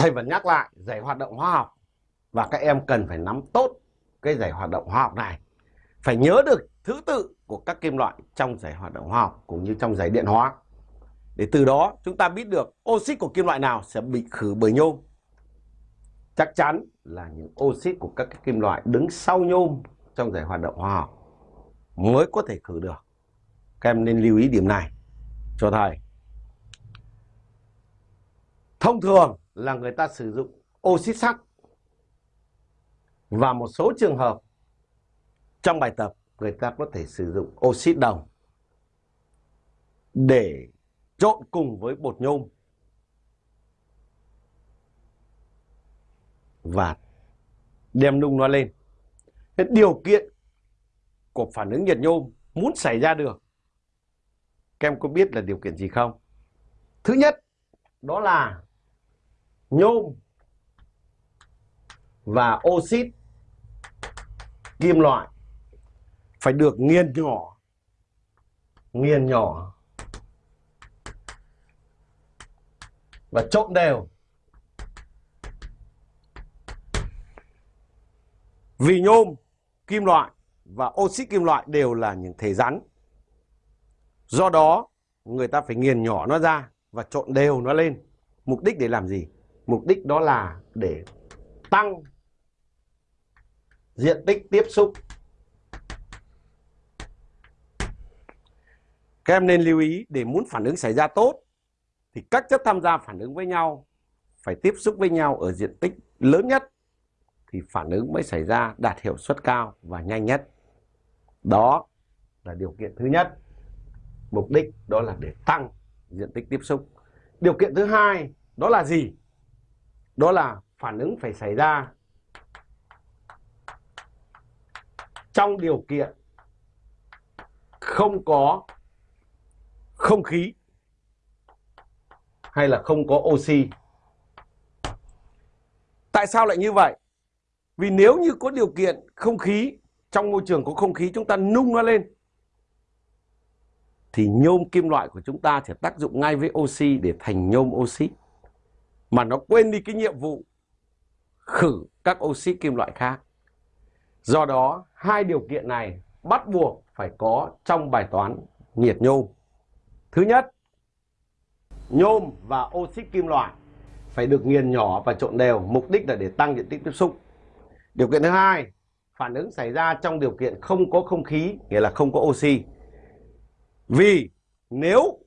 thầy vẫn nhắc lại giải hoạt động hóa học và các em cần phải nắm tốt cái giải hoạt động hóa học này. Phải nhớ được thứ tự của các kim loại trong giải hoạt động hóa học cũng như trong giải điện hóa. Để từ đó chúng ta biết được oxit của kim loại nào sẽ bị khử bởi nhôm. Chắc chắn là những oxit của các kim loại đứng sau nhôm trong giải hoạt động hóa học mới có thể khử được. Các em nên lưu ý điểm này cho thầy. Thông thường là người ta sử dụng oxit sắt và một số trường hợp trong bài tập người ta có thể sử dụng oxit đồng để trộn cùng với bột nhôm và đem nung nó lên. Thế điều kiện của phản ứng nhiệt nhôm muốn xảy ra được, các em có biết là điều kiện gì không? Thứ nhất, đó là nhôm và oxit kim loại phải được nghiền nhỏ nghiền nhỏ và trộn đều. Vì nhôm, kim loại và oxit kim loại đều là những thể rắn. Do đó, người ta phải nghiền nhỏ nó ra và trộn đều nó lên. Mục đích để làm gì? Mục đích đó là để tăng diện tích tiếp xúc Các em nên lưu ý, để muốn phản ứng xảy ra tốt thì các chất tham gia phản ứng với nhau, phải tiếp xúc với nhau ở diện tích lớn nhất thì phản ứng mới xảy ra đạt hiệu suất cao và nhanh nhất. Đó là điều kiện thứ nhất. Mục đích đó là để tăng diện tích tiếp xúc. Điều kiện thứ hai đó là gì? Đó là phản ứng phải xảy ra trong điều kiện không có không khí hay là không có oxy. Tại sao lại như vậy? Vì nếu như có điều kiện không khí, trong môi trường có không khí chúng ta nung nó lên thì nhôm kim loại của chúng ta sẽ tác dụng ngay với oxy để thành nhôm oxy. Mà nó quên đi cái nhiệm vụ khử các oxy kim loại khác. Do đó, hai điều kiện này bắt buộc phải có trong bài toán nhiệt nhôm. Thứ nhất, nhôm và oxy kim loại phải được nghiền nhỏ và trộn đều, mục đích là để tăng diện tích tiếp xúc. Điều kiện thứ hai, phản ứng xảy ra trong điều kiện không có không khí, nghĩa là không có oxy. Vì nếu